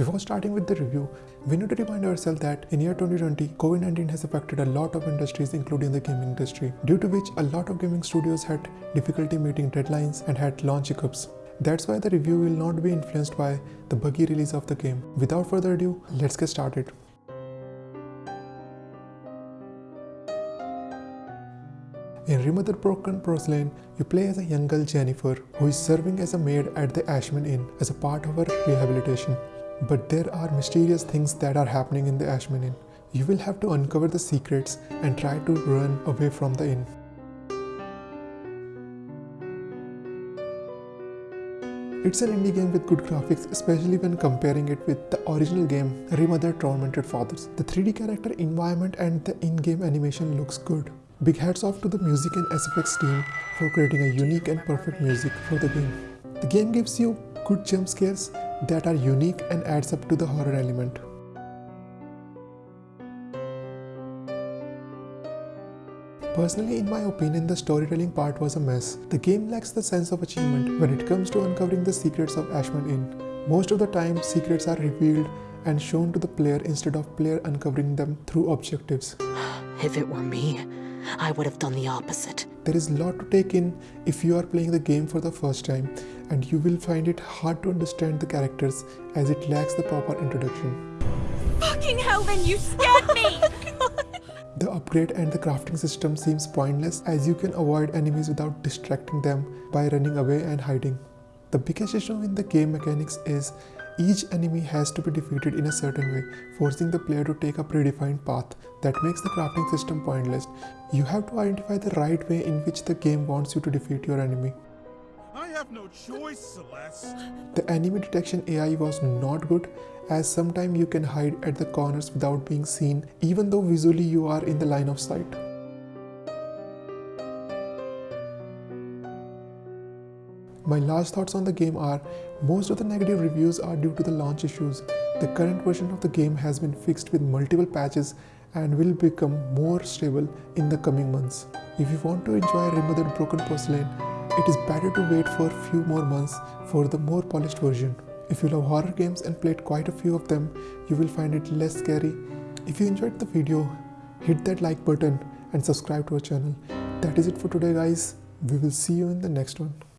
Before starting with the review, we need to remind ourselves that in year 2020, COVID-19 has affected a lot of industries including the gaming industry, due to which a lot of gaming studios had difficulty meeting deadlines and had launch hiccups. That's why the review will not be influenced by the buggy release of the game. Without further ado, let's get started. In Remothered Broken Porcelain, you play as a young girl Jennifer who is serving as a maid at the Ashmann Inn as a part of her rehabilitation. But there are mysterious things that are happening in the Ashmann Inn. You will have to uncover the secrets and try to run away from the inn. It's an indie game with good graphics, especially when comparing it with the original game Remothered Tormented Fathers. The 3D character environment and the in-game animation looks good. Big hats off to the music and SFX team for creating a unique and perfect music for the game. The game gives you good jump scares that are unique and adds up to the horror element. Personally, in my opinion, the storytelling part was a mess. The game lacks the sense of achievement when it comes to uncovering the secrets of Ashmann Inn. Most of the time, secrets are revealed and shown to the player instead of player uncovering them through objectives. If it were me, I would have done the opposite. There is a lot to take in if you are playing the game for the first time and you will find it hard to understand the characters as it lacks the proper introduction. Fucking hell, then you scared me! Oh the upgrade and the crafting system seems pointless as you can avoid enemies without distracting them by running away and hiding. The biggest issue in the game mechanics is each enemy has to be defeated in a certain way, forcing the player to take a predefined path that makes the crafting system pointless. You have to identify the right way in which the game wants you to defeat your enemy. I have no choice, Celeste. The enemy detection AI was not good as sometimes you can hide at the corners without being seen even though visually you are in the line of sight. My last thoughts on the game are most of the negative reviews are due to the launch issues. The current version of the game has been fixed with multiple patches and will become more stable in the coming months. If you want to enjoy Remothered Broken Porcelain, it is better to wait for a few more months for the more polished version. If you love horror games and played quite a few of them, you will find it less scary. If you enjoyed the video, hit that like button and subscribe to our channel. That is it for today guys. We will see you in the next one.